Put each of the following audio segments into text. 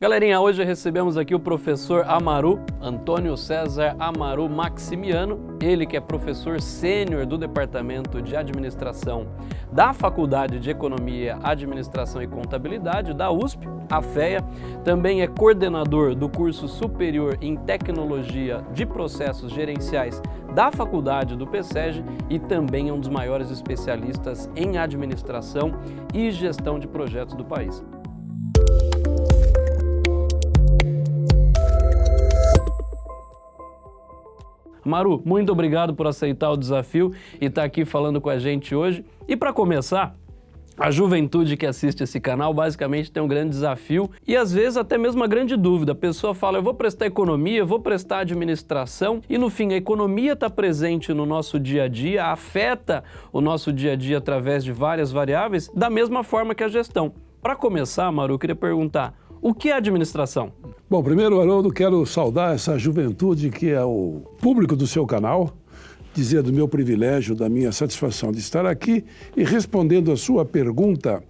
Galerinha, hoje recebemos aqui o professor Amaru, Antônio César Amaru Maximiano, ele que é professor sênior do Departamento de Administração da Faculdade de Economia, Administração e Contabilidade da USP, a FEA, também é coordenador do curso superior em Tecnologia de Processos Gerenciais da Faculdade do PSEG e também é um dos maiores especialistas em administração e gestão de projetos do país. Maru, muito obrigado por aceitar o desafio e estar aqui falando com a gente hoje. E para começar, a juventude que assiste esse canal basicamente tem um grande desafio e às vezes até mesmo uma grande dúvida. A pessoa fala, eu vou prestar economia, vou prestar administração e no fim a economia está presente no nosso dia a dia, afeta o nosso dia a dia através de várias variáveis, da mesma forma que a gestão. Para começar, Maru, eu queria perguntar, o que é administração? Bom, primeiro, Haroldo, quero saudar essa juventude que é o público do seu canal, dizer do meu privilégio, da minha satisfação de estar aqui e respondendo a sua pergunta,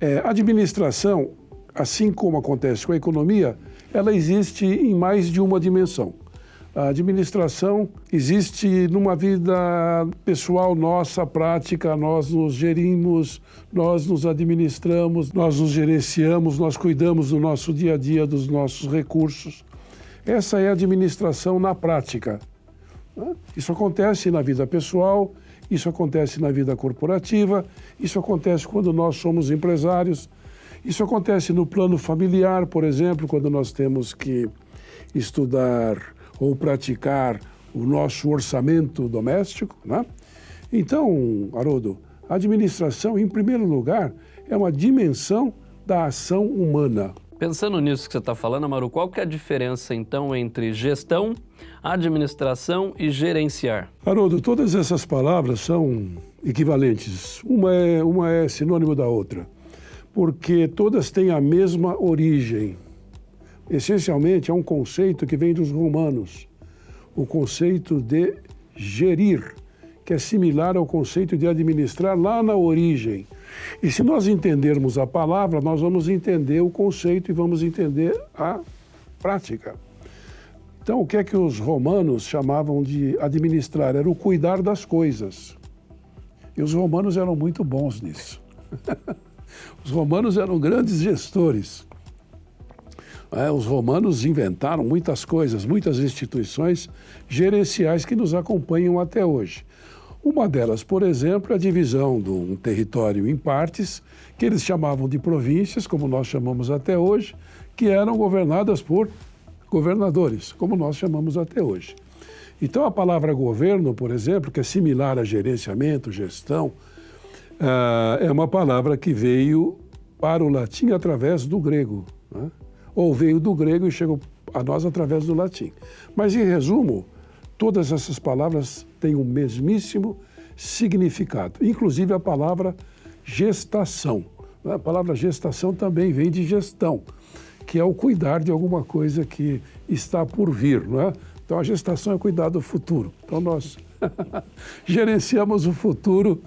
é, administração, assim como acontece com a economia, ela existe em mais de uma dimensão. A administração existe numa vida pessoal nossa, prática, nós nos gerimos, nós nos administramos, nós nos gerenciamos, nós cuidamos do nosso dia a dia, dos nossos recursos. Essa é a administração na prática. Isso acontece na vida pessoal, isso acontece na vida corporativa, isso acontece quando nós somos empresários, isso acontece no plano familiar, por exemplo, quando nós temos que estudar ou praticar o nosso orçamento doméstico. Né? Então, Haroldo, a administração, em primeiro lugar, é uma dimensão da ação humana. Pensando nisso que você está falando, Amaru, qual que é a diferença, então, entre gestão, administração e gerenciar? Haroldo, todas essas palavras são equivalentes. Uma é, uma é sinônimo da outra, porque todas têm a mesma origem essencialmente é um conceito que vem dos romanos, o conceito de gerir, que é similar ao conceito de administrar lá na origem. E se nós entendermos a palavra, nós vamos entender o conceito e vamos entender a prática. Então, o que é que os romanos chamavam de administrar? Era o cuidar das coisas. E os romanos eram muito bons nisso. os romanos eram grandes gestores. É, os romanos inventaram muitas coisas, muitas instituições gerenciais que nos acompanham até hoje. Uma delas, por exemplo, é a divisão de um território em partes, que eles chamavam de províncias, como nós chamamos até hoje, que eram governadas por governadores, como nós chamamos até hoje. Então, a palavra governo, por exemplo, que é similar a gerenciamento, gestão, ah, é uma palavra que veio para o latim através do grego. Né? Ou veio do grego e chegou a nós através do latim. Mas, em resumo, todas essas palavras têm o mesmíssimo significado, inclusive a palavra gestação. A palavra gestação também vem de gestão, que é o cuidar de alguma coisa que está por vir. Não é? Então, a gestação é cuidar do futuro. Então, nós gerenciamos o futuro,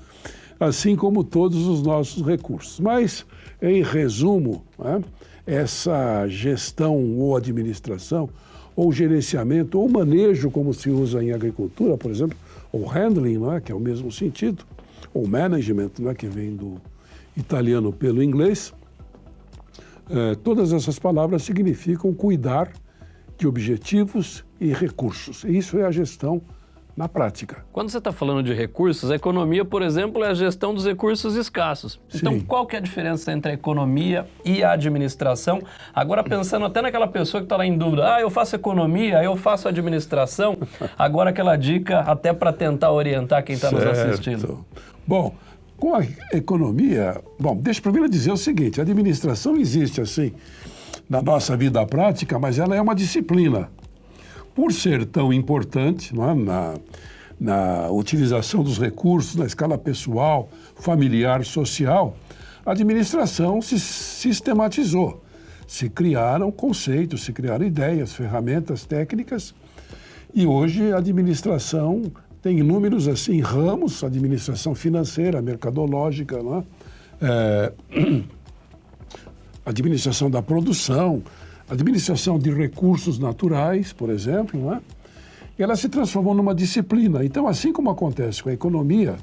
assim como todos os nossos recursos. Mas, em resumo, é? Essa gestão ou administração, ou gerenciamento, ou manejo, como se usa em agricultura, por exemplo, ou handling, não é? que é o mesmo sentido, ou management, não é? que vem do italiano pelo inglês, é, todas essas palavras significam cuidar de objetivos e recursos. E isso é a gestão na prática. Quando você está falando de recursos, a economia, por exemplo, é a gestão dos recursos escassos. Sim. Então, qual que é a diferença entre a economia e a administração? Agora, pensando até naquela pessoa que está lá em dúvida, ah, eu faço economia, eu faço administração, agora aquela dica até para tentar orientar quem está nos assistindo. Bom, com a economia, bom, deixa eu primeiro dizer o seguinte, a administração existe assim na nossa vida prática, mas ela é uma disciplina por ser tão importante é, na, na utilização dos recursos na escala pessoal, familiar, social, a administração se sistematizou. Se criaram conceitos, se criaram ideias, ferramentas técnicas e hoje a administração tem inúmeros assim ramos, administração financeira, mercadológica, é? É, administração da produção, administração de recursos naturais, por exemplo, não é? ela se transformou numa disciplina. Então, assim como acontece com a economia,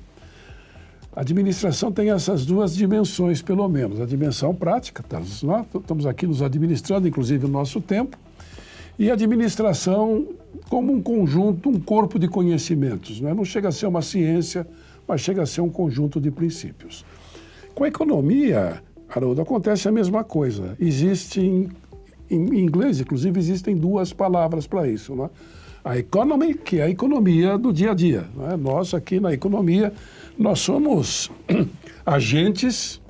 a administração tem essas duas dimensões, pelo menos. A dimensão prática, tá? nós estamos aqui nos administrando, inclusive, o nosso tempo, e a administração como um conjunto, um corpo de conhecimentos. Não, é? não chega a ser uma ciência, mas chega a ser um conjunto de princípios. Com a economia, Haroldo, acontece a mesma coisa. Existe, em, inglês, inclusive, existem duas palavras para isso. Não é? A economy, que é a economia do dia a dia. É? Nós aqui na economia, nós somos agentes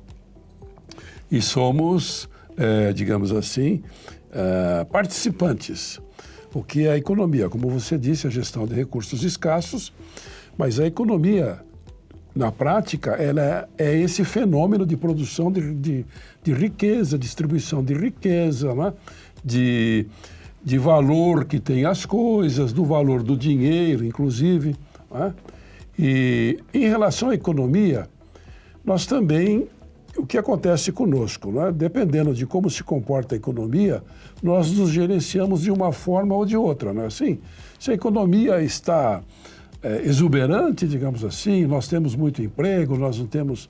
e somos, é, digamos assim, é, participantes. O que é a economia? Como você disse, a gestão de recursos escassos, mas a economia, na prática, ela é, é esse fenômeno de produção de, de, de riqueza, distribuição de riqueza, né? de de valor que tem as coisas, do valor do dinheiro, inclusive. Né? E em relação à economia, nós também, o que acontece conosco, né? dependendo de como se comporta a economia, nós nos gerenciamos de uma forma ou de outra, não é assim? Se a economia está é, exuberante, digamos assim, nós temos muito emprego, nós não temos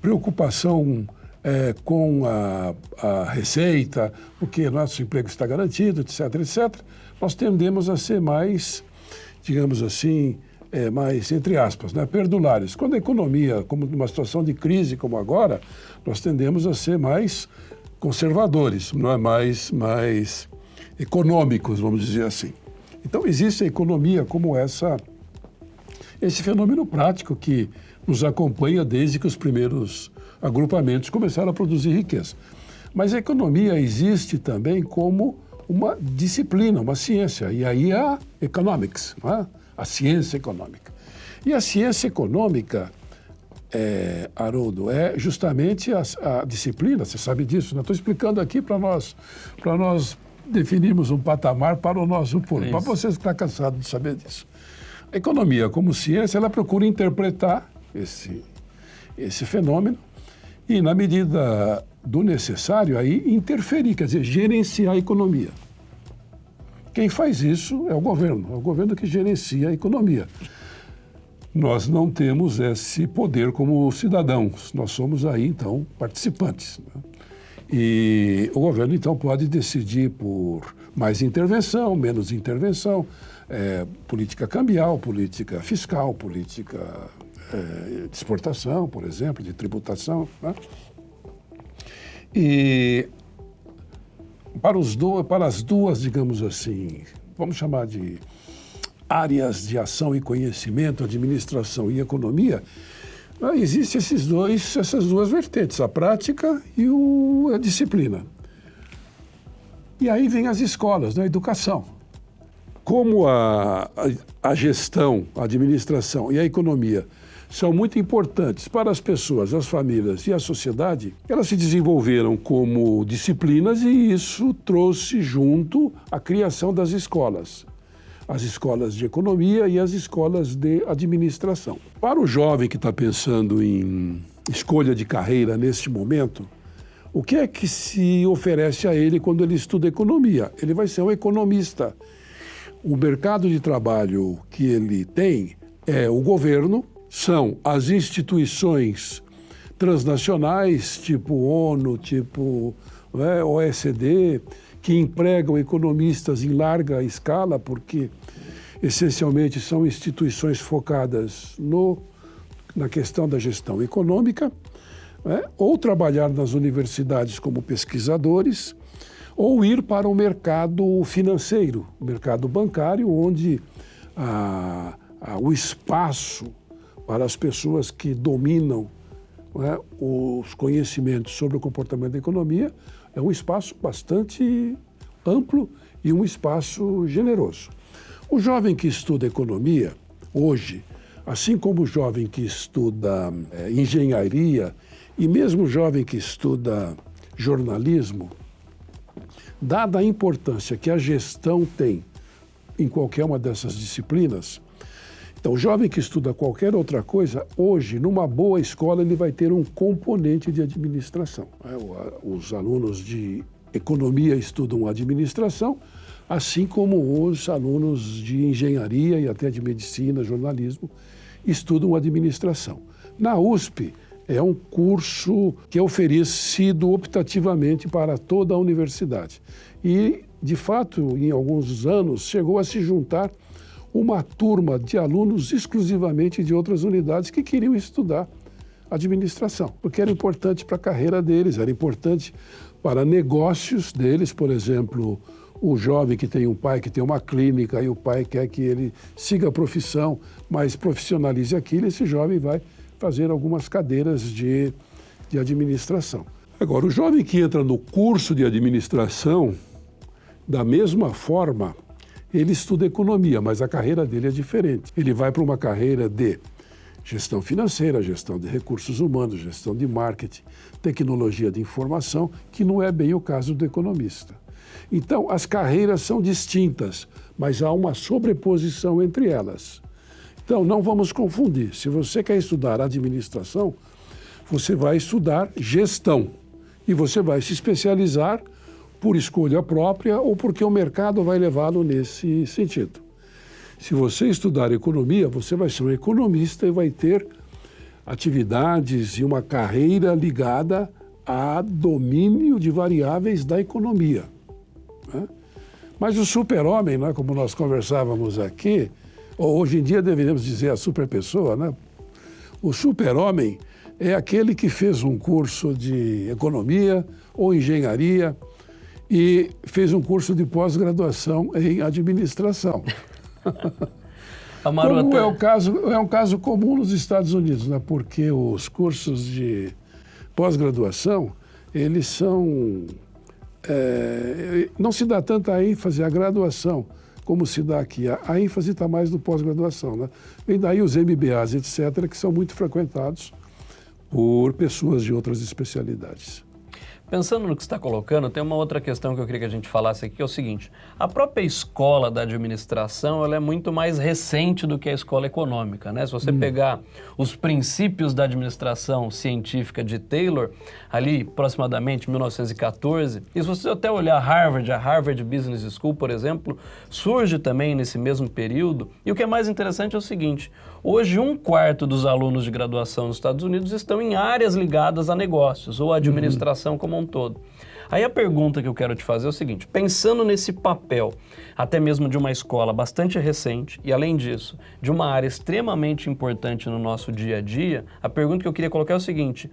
preocupação é, com a, a, receita, porque nosso emprego está garantido, etc., etc., nós tendemos a ser mais, digamos assim, é, mais, entre aspas, né, perdulares. Quando a economia, como numa situação de crise como agora, nós tendemos a ser mais conservadores, não é mais, mais econômicos, vamos dizer assim. Então, existe a economia como essa, esse fenômeno prático que nos acompanha desde que os primeiros agrupamentos começaram a produzir riqueza. Mas a economia existe também como uma disciplina, uma ciência, e aí a economics, é? a ciência econômica. E a ciência econômica, é, Haroldo, é justamente a, a disciplina, você sabe disso, estou explicando aqui para nós, nós definirmos um patamar para o nosso público, para você que está cansado de saber disso. A economia, como ciência, ela procura interpretar esse, esse fenômeno e, na medida do necessário, aí interferir, quer dizer, gerenciar a economia. Quem faz isso é o governo, é o governo que gerencia a economia. Nós não temos esse poder como cidadãos, nós somos aí, então, participantes. Né? E o governo, então, pode decidir por mais intervenção, menos intervenção, é, política cambial, política fiscal, política é, de exportação, por exemplo, de tributação. Né? E para, os do, para as duas, digamos assim, vamos chamar de áreas de ação e conhecimento, administração e economia, né, existem esses dois, essas duas vertentes, a prática e o, a disciplina. E aí vem as escolas, né, a educação. Como a, a, a gestão, a administração e a economia são muito importantes para as pessoas, as famílias e a sociedade, elas se desenvolveram como disciplinas e isso trouxe junto a criação das escolas. As escolas de economia e as escolas de administração. Para o jovem que está pensando em escolha de carreira neste momento, o que é que se oferece a ele quando ele estuda economia? Ele vai ser um economista. O mercado de trabalho que ele tem é o governo, são as instituições transnacionais, tipo ONU, tipo né, OECD, que empregam economistas em larga escala, porque essencialmente são instituições focadas no, na questão da gestão econômica, né, ou trabalhar nas universidades como pesquisadores, ou ir para o mercado financeiro, o mercado bancário, onde a, a, o espaço para as pessoas que dominam é, os conhecimentos sobre o comportamento da economia, é um espaço bastante amplo e um espaço generoso. O jovem que estuda economia, hoje, assim como o jovem que estuda é, engenharia e mesmo o jovem que estuda jornalismo, dada a importância que a gestão tem em qualquer uma dessas disciplinas, Então, o jovem que estuda qualquer outra coisa, hoje, numa boa escola, ele vai ter um componente de administração. É, os alunos de economia estudam administração, assim como os alunos de engenharia e até de medicina, jornalismo, estudam administração. Na USP, é um curso que é oferecido optativamente para toda a universidade. E, de fato, em alguns anos, chegou a se juntar uma turma de alunos exclusivamente de outras unidades que queriam estudar administração, porque era importante para a carreira deles, era importante para negócios deles, por exemplo, o jovem que tem um pai que tem uma clínica e o pai quer que ele siga a profissão, mas profissionalize aquilo, esse jovem vai fazer algumas cadeiras de, de administração. Agora, o jovem que entra no curso de administração, da mesma forma, ele estuda economia, mas a carreira dele é diferente. Ele vai para uma carreira de gestão financeira, gestão de recursos humanos, gestão de marketing, tecnologia de informação, que não é bem o caso do economista. Então, as carreiras são distintas, mas há uma sobreposição entre elas. Então, não vamos confundir. Se você quer estudar administração, você vai estudar gestão e você vai se especializar por escolha própria ou porque o mercado vai levá-lo nesse sentido. Se você estudar economia, você vai ser um economista e vai ter atividades e uma carreira ligada a domínio de variáveis da economia. Né? Mas o super-homem, né, como nós conversávamos aqui, hoje em dia deveríamos dizer a super-pessoa, né? o super-homem é aquele que fez um curso de economia ou engenharia, e fez um curso de pós-graduação em administração. Como é, o caso, é um caso comum nos Estados Unidos, né? porque os cursos de pós-graduação, eles são... É, não se dá tanta ênfase à graduação como se dá aqui. A, a ênfase está mais no pós-graduação. Né? Vem daí os MBAs, etc., que são muito frequentados por pessoas de outras especialidades. Pensando no que você está colocando, tem uma outra questão que eu queria que a gente falasse aqui, que é o seguinte. A própria escola da administração ela é muito mais recente do que a escola econômica. Né? Se você hum. pegar os princípios da administração científica de Taylor, ali aproximadamente 1914, e se você até olhar Harvard, a Harvard Business School, por exemplo, surge também nesse mesmo período. E o que é mais interessante é o seguinte, hoje um quarto dos alunos de graduação nos Estados Unidos estão em áreas ligadas a negócios ou administração como um todo. Aí a pergunta que eu quero te fazer é o seguinte, pensando nesse papel, até mesmo de uma escola bastante recente e, além disso, de uma área extremamente importante no nosso dia a dia, a pergunta que eu queria colocar é o seguinte,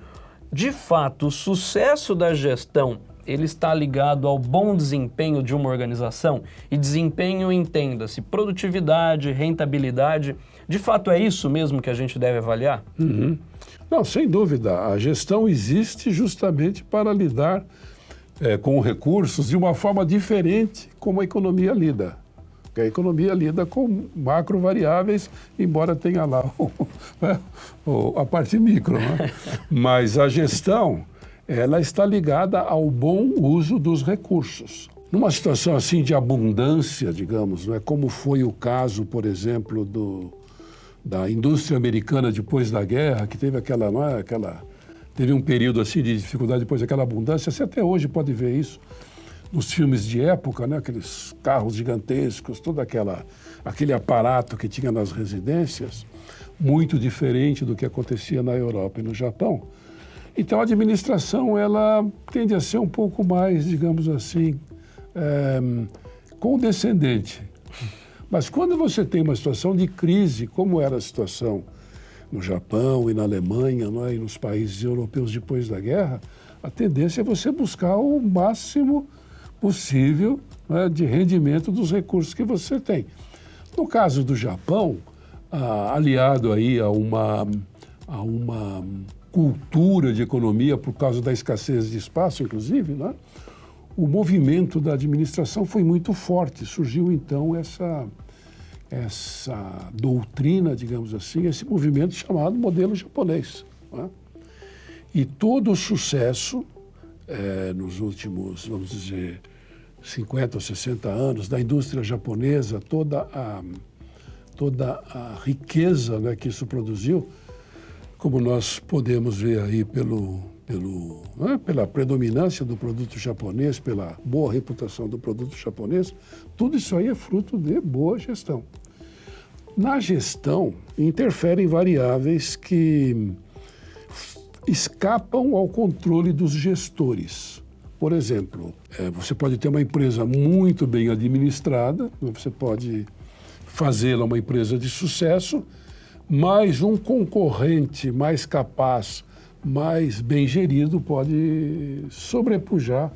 de fato, o sucesso da gestão ele está ligado ao bom desempenho de uma organização e desempenho entenda-se produtividade, rentabilidade. De fato é isso mesmo que a gente deve avaliar? Uhum. Não, sem dúvida. A gestão existe justamente para lidar é, com recursos de uma forma diferente como a economia lida. Porque a economia lida com macro variáveis, embora tenha lá o, né, a parte micro. Né? Mas a gestão, ela está ligada ao bom uso dos recursos. Numa situação assim de abundância, digamos, não é como foi o caso, por exemplo, do, da indústria americana depois da guerra, que teve aquela, não é, aquela teve um período assim de dificuldade depois daquela abundância. Você até hoje pode ver isso nos filmes de época, né? Aqueles carros gigantescos, todo aquela aquele aparato que tinha nas residências, muito diferente do que acontecia na Europa e no Japão. Então a administração ela tende a ser um pouco mais, digamos assim, é, condescendente mas quando você tem uma situação de crise, como era a situação no Japão e na Alemanha é, e nos países europeus depois da guerra, a tendência é você buscar o máximo possível é, de rendimento dos recursos que você tem. No caso do Japão, ah, aliado aí a uma, a uma cultura de economia por causa da escassez de espaço, inclusive, né? O movimento da administração foi muito forte. Surgiu então essa, essa doutrina, digamos assim, esse movimento chamado modelo japonês. Né? E todo o sucesso é, nos últimos, vamos dizer, 50 ou 60 anos da indústria japonesa, toda a, toda a riqueza né, que isso produziu, como nós podemos ver aí pelo, pelo, né, pela predominância do produto japonês, pela boa reputação do produto japonês, tudo isso aí é fruto de boa gestão. Na gestão, interferem variáveis que escapam ao controle dos gestores. Por exemplo, é, você pode ter uma empresa muito bem administrada, você pode fazê-la uma empresa de sucesso, mas um concorrente mais capaz, mais bem gerido, pode sobrepujar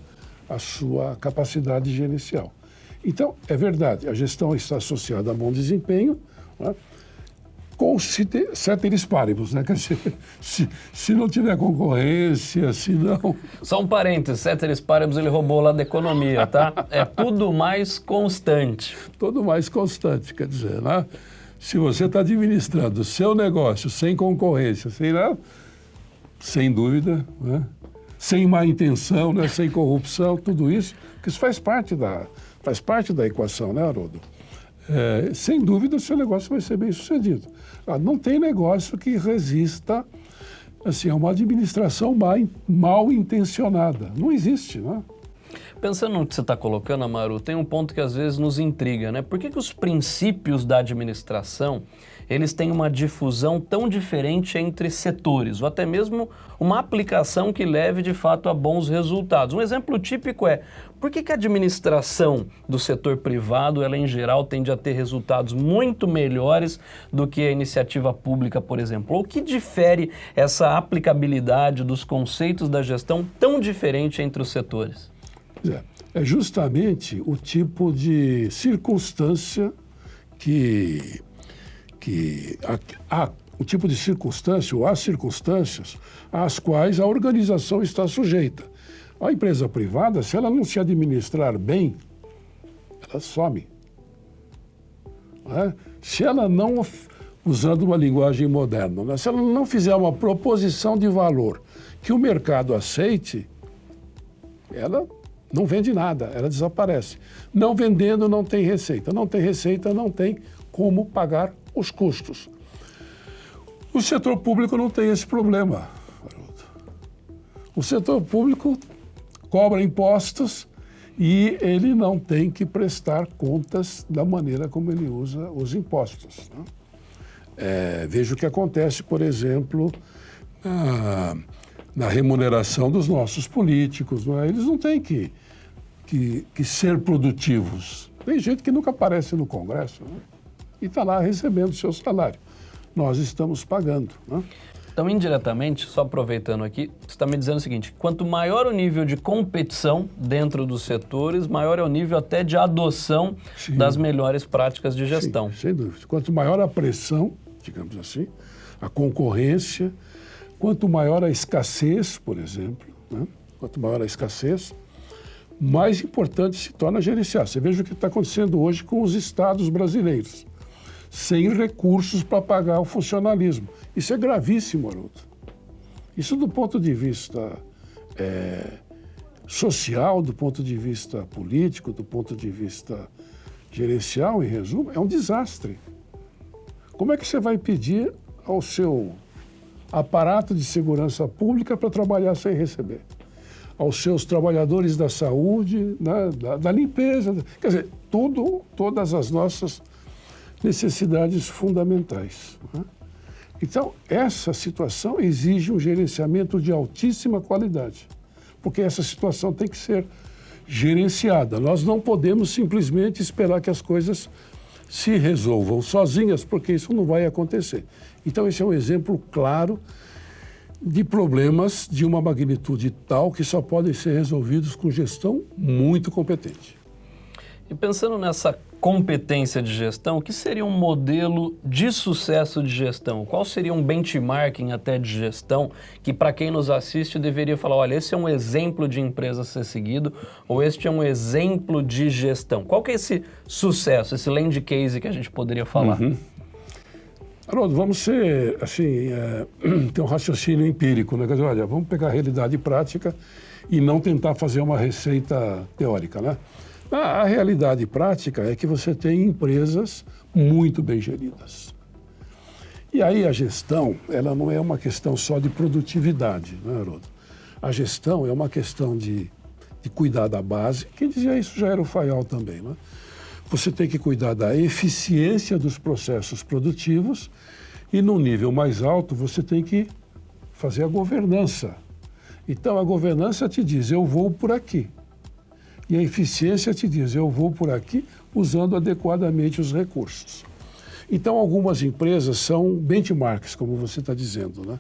a sua capacidade gerencial. Então, é verdade, a gestão está associada a bom desempenho, né? com ceteris paribus, né? Quer dizer, se, se não tiver concorrência, se não... Só um parênteses, ceteris paribus ele roubou lá da economia, tá? É tudo mais constante. Tudo mais constante, quer dizer, né? Se você está administrando o seu negócio sem concorrência, sem, né? Sem dúvida, né? sem má intenção, né? sem corrupção, tudo isso, que isso faz parte da, faz parte da equação, né, Haroldo? É, sem dúvida, o seu negócio vai ser bem sucedido. Ah, não tem negócio que resista assim, a uma administração mal, mal intencionada. Não existe, né? Pensando no que você está colocando, Amaru, tem um ponto que às vezes nos intriga, né? Por que, que os princípios da administração eles têm uma difusão tão diferente entre setores, ou até mesmo uma aplicação que leve de fato a bons resultados. Um exemplo típico é, por que, que a administração do setor privado, ela em geral tende a ter resultados muito melhores do que a iniciativa pública, por exemplo? O que difere essa aplicabilidade dos conceitos da gestão tão diferente entre os setores? É, é justamente o tipo de circunstância que que o tipo de circunstância, ou há circunstâncias às quais a organização está sujeita. A empresa privada, se ela não se administrar bem, ela some. É? Se ela não, usando uma linguagem moderna, né? se ela não fizer uma proposição de valor que o mercado aceite, ela não vende nada, ela desaparece. Não vendendo, não tem receita. Não tem receita, não tem como pagar os custos. O setor público não tem esse problema. O setor público cobra impostos e ele não tem que prestar contas da maneira como ele usa os impostos. Né? É, veja o que acontece, por exemplo, na, na remuneração dos nossos políticos. É? Eles não têm que, que, que, ser produtivos. Tem gente que nunca aparece no Congresso. Né? e está lá recebendo o seu salário. Nós estamos pagando. Né? Então, indiretamente, só aproveitando aqui, você está me dizendo o seguinte, quanto maior o nível de competição dentro dos setores, maior é o nível até de adoção Sim. das melhores práticas de gestão. Sim, sem dúvida. Quanto maior a pressão, digamos assim, a concorrência, quanto maior a escassez, por exemplo, né? quanto maior a escassez, mais importante se torna gerenciar. Você veja o que está acontecendo hoje com os estados brasileiros sem recursos para pagar o funcionalismo. Isso é gravíssimo, Haroldo. Isso do ponto de vista é, social, do ponto de vista político, do ponto de vista gerencial, em resumo, é um desastre. Como é que você vai pedir ao seu aparato de segurança pública para trabalhar sem receber? Aos seus trabalhadores da saúde, né, da, da limpeza, quer dizer, tudo, todas as nossas necessidades fundamentais. Né? Então, essa situação exige um gerenciamento de altíssima qualidade, porque essa situação tem que ser gerenciada. Nós não podemos simplesmente esperar que as coisas se resolvam sozinhas, porque isso não vai acontecer. Então, esse é um exemplo claro de problemas de uma magnitude tal que só podem ser resolvidos com gestão muito competente. E pensando nessa competência de gestão, o que seria um modelo de sucesso de gestão? Qual seria um benchmarking até de gestão que para quem nos assiste deveria falar, olha, esse é um exemplo de empresa a ser seguido ou este é um exemplo de gestão? Qual que é esse sucesso, esse land case que a gente poderia falar? Uhum. Haroldo, vamos ser, assim, é, ter um raciocínio empírico, né? Quer dizer, olha, vamos pegar a realidade prática e não tentar fazer uma receita teórica, né? A, a realidade prática é que você tem empresas muito bem geridas. E aí a gestão, ela não é uma questão só de produtividade, né, Haroldo? A gestão é uma questão de, de cuidar da base. Quem dizia isso já era o Fayol também, né? Você tem que cuidar da eficiência dos processos produtivos e, no nível mais alto, você tem que fazer a governança. Então, a governança te diz, eu vou por aqui. E a eficiência te diz, eu vou por aqui usando adequadamente os recursos. Então, algumas empresas são benchmarks, como você está dizendo, né?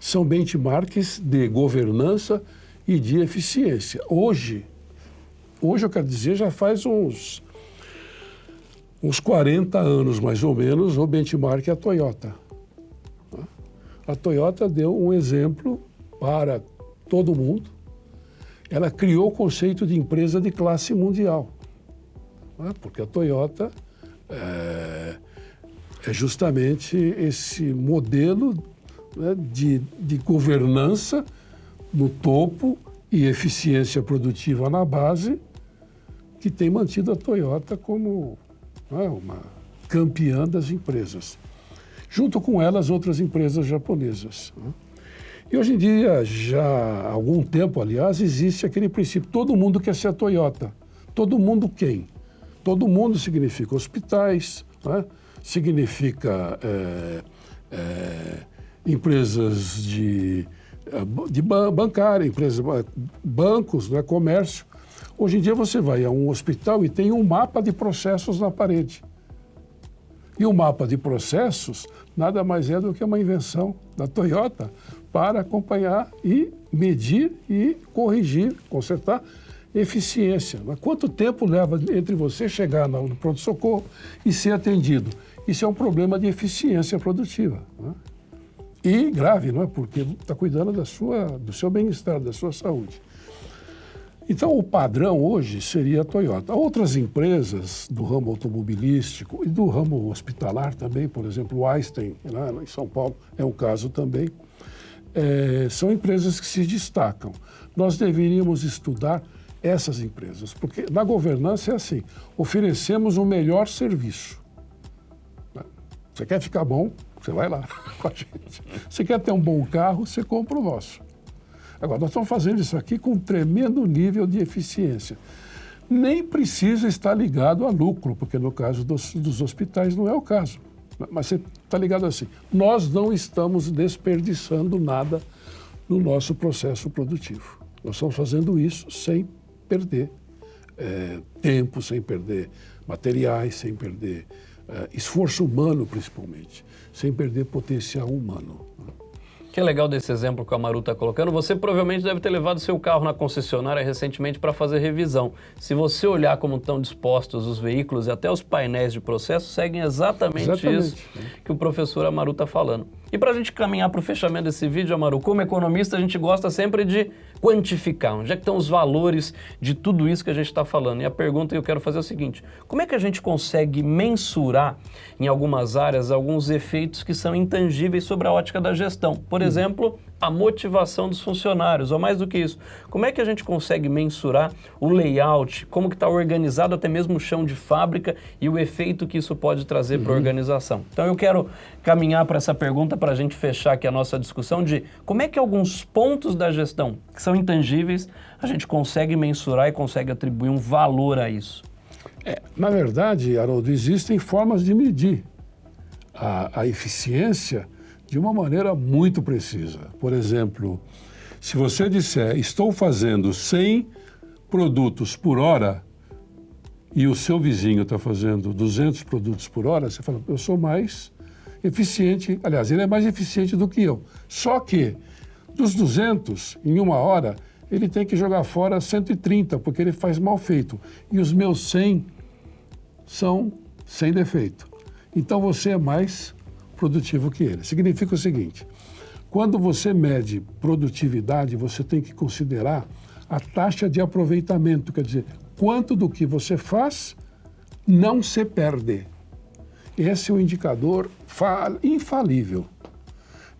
São benchmarks de governança e de eficiência. Hoje, hoje eu quero dizer, já faz uns, uns 40 anos, mais ou menos, o benchmark é a Toyota. A Toyota deu um exemplo para todo mundo. Ela criou o conceito de empresa de classe mundial. Porque a Toyota é, é justamente esse modelo né, de, de governança no topo e eficiência produtiva na base que tem mantido a Toyota como né, uma campeã das empresas. Junto com elas, outras empresas japonesas. Né? E hoje em dia, já há algum tempo, aliás, existe aquele princípio: todo mundo quer ser a Toyota. Todo mundo quem? Todo mundo significa hospitais, né? significa é, é, empresas de, é, de bancária, empresas, bancos, né? comércio. Hoje em dia você vai a um hospital e tem um mapa de processos na parede. E o mapa de processos nada mais é do que uma invenção da Toyota para acompanhar e medir e corrigir, consertar eficiência. Mas quanto tempo leva entre você chegar no pronto-socorro e ser atendido? Isso é um problema de eficiência produtiva. Né? E grave, não é? Porque está cuidando da sua, do seu bem-estar, da sua saúde. Então, o padrão hoje seria a Toyota. Outras empresas do ramo automobilístico e do ramo hospitalar também, por exemplo, o Einstein, lá em São Paulo, é um caso também, é, são empresas que se destacam. Nós deveríamos estudar essas empresas, porque na governança é assim, oferecemos o melhor serviço. Você quer ficar bom, você vai lá com a gente. Você quer ter um bom carro, você compra o nosso. Agora, nós estamos fazendo isso aqui com um tremendo nível de eficiência. Nem precisa estar ligado a lucro, porque no caso dos, dos hospitais não é o caso. Mas você está ligado assim. Nós não estamos desperdiçando nada no nosso processo produtivo. Nós estamos fazendo isso sem perder é, tempo, sem perder materiais, sem perder é, esforço humano, principalmente, sem perder potencial humano que é legal desse exemplo que o Amaru está colocando, você provavelmente deve ter levado seu carro na concessionária recentemente para fazer revisão. Se você olhar como estão dispostos os veículos e até os painéis de processo, seguem exatamente, exatamente. isso que o professor Amaru está falando. E para a gente caminhar para o fechamento desse vídeo, Amaru, como economista, a gente gosta sempre de quantificar. Onde é que estão os valores de tudo isso que a gente está falando? E a pergunta que eu quero fazer é o seguinte, como é que a gente consegue mensurar em algumas áreas alguns efeitos que são intangíveis sobre a ótica da gestão? Por exemplo, a motivação dos funcionários, ou mais do que isso, como é que a gente consegue mensurar o layout, como que está organizado até mesmo o chão de fábrica e o efeito que isso pode trazer uhum. para a organização? Então eu quero caminhar para essa pergunta para a gente fechar aqui a nossa discussão de como é que alguns pontos da gestão que são intangíveis a gente consegue mensurar e consegue atribuir um valor a isso. É, na verdade, Haroldo, existem formas de medir a, a eficiência de uma maneira muito precisa. Por exemplo, se você disser, estou fazendo 100 produtos por hora e o seu vizinho está fazendo 200 produtos por hora, você fala, eu sou mais eficiente, aliás, ele é mais eficiente do que eu. Só que dos 200, em uma hora, ele tem que jogar fora 130, porque ele faz mal feito. E os meus 100 são sem defeito. Então você é mais produtivo que ele. Significa o seguinte, quando você mede produtividade, você tem que considerar a taxa de aproveitamento, quer dizer, quanto do que você faz não se perde. Esse é o indicador infalível.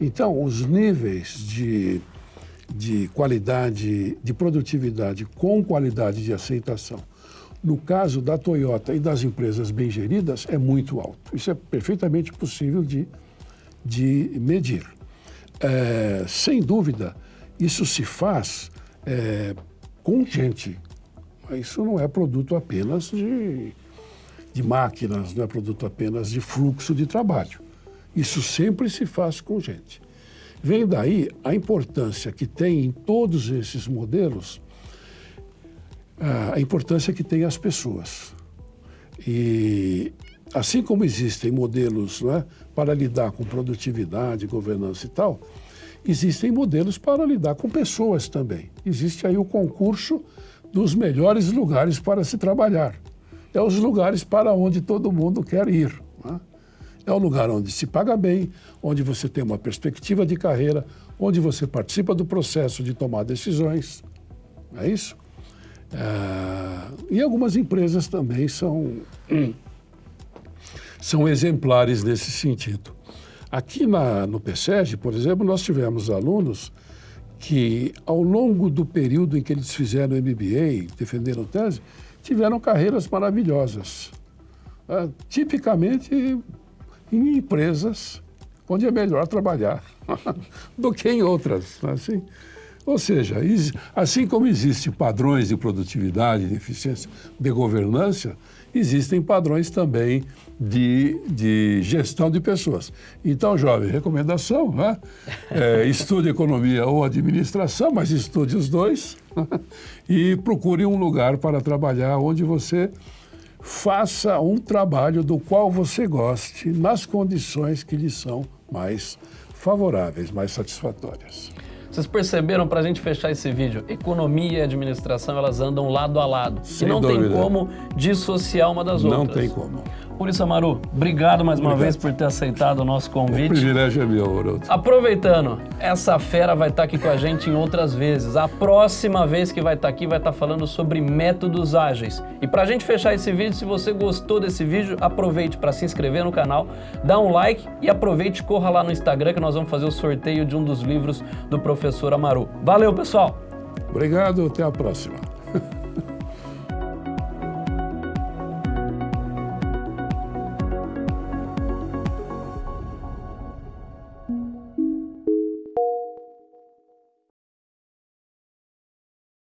Então, os níveis de, de qualidade, de produtividade com qualidade de aceitação no caso da Toyota e das empresas bem geridas, é muito alto. Isso é perfeitamente possível de, de medir. É, sem dúvida, isso se faz é, com gente. Isso não é produto apenas de, de máquinas, não é produto apenas de fluxo de trabalho. Isso sempre se faz com gente. Vem daí a importância que tem em todos esses modelos, a importância que tem as pessoas. E assim como existem modelos é, para lidar com produtividade, governança e tal, existem modelos para lidar com pessoas também. Existe aí o concurso dos melhores lugares para se trabalhar. É os lugares para onde todo mundo quer ir. É? É um lugar onde se paga bem, onde você tem uma perspectiva de carreira, onde você participa do processo de tomar decisões. É isso? É... E algumas empresas também são, são exemplares nesse sentido. Aqui na, no PSEG, por exemplo, nós tivemos alunos que, ao longo do período em que eles fizeram MBA, defenderam tese, tiveram carreiras maravilhosas. É, tipicamente em empresas onde é melhor trabalhar do que em outras. É assim, ou seja, assim como existem padrões de produtividade, de eficiência, de governança, existem padrões também de, de gestão de pessoas. Então, jovem, recomendação, né? É, estude economia ou administração, mas estude os dois e procure um lugar para trabalhar onde você faça um trabalho do qual você goste, nas condições que lhe são mais favoráveis, mais satisfatórias. Vocês perceberam, para a gente fechar esse vídeo, economia e administração, elas andam lado a lado. Sem e não dúvida. tem como dissociar uma das não outras. Não tem como. Por isso, Amaru, obrigado mais obrigado. uma vez por ter aceitado o nosso convite. O privilégio é meu, Haroldo. Aproveitando, essa fera vai estar aqui com a gente em outras vezes. A próxima vez que vai estar aqui vai estar falando sobre métodos ágeis. E para a gente fechar esse vídeo, se você gostou desse vídeo, aproveite para se inscrever no canal, dá um like e aproveite e corra lá no Instagram que nós vamos fazer o sorteio de um dos livros do professor Amaru. Valeu, pessoal! Obrigado, até a próxima.